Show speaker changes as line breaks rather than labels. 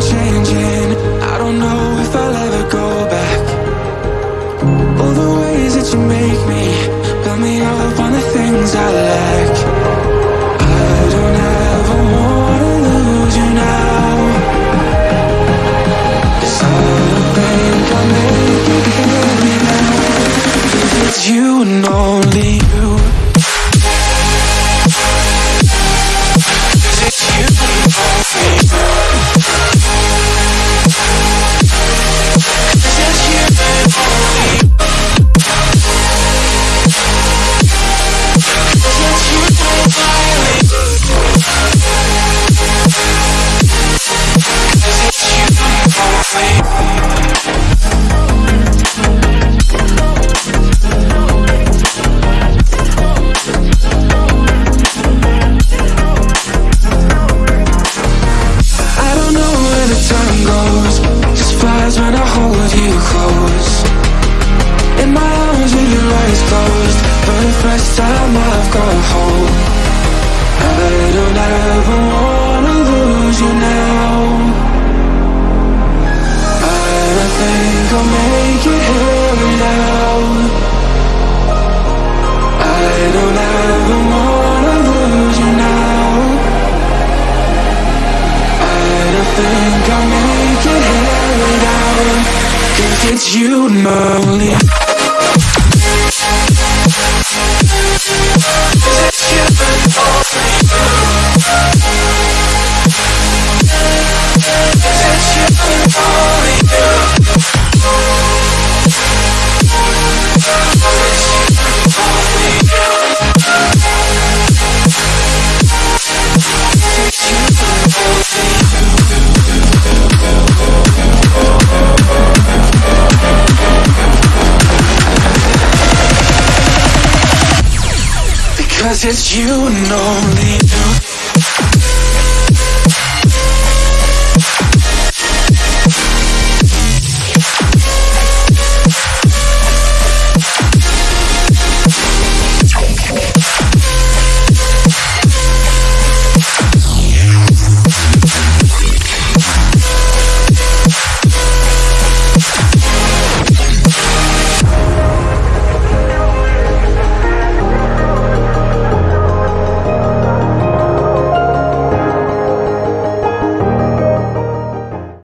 I'm changing. I don't know if I'll ever go back. All the ways that you make me Build me up on the things I lack. I don't ever wanna lose you now. Cause I don't think I'll make it here now. Cause it's you and only you Flies when I hold you close It's you and Because it's you and only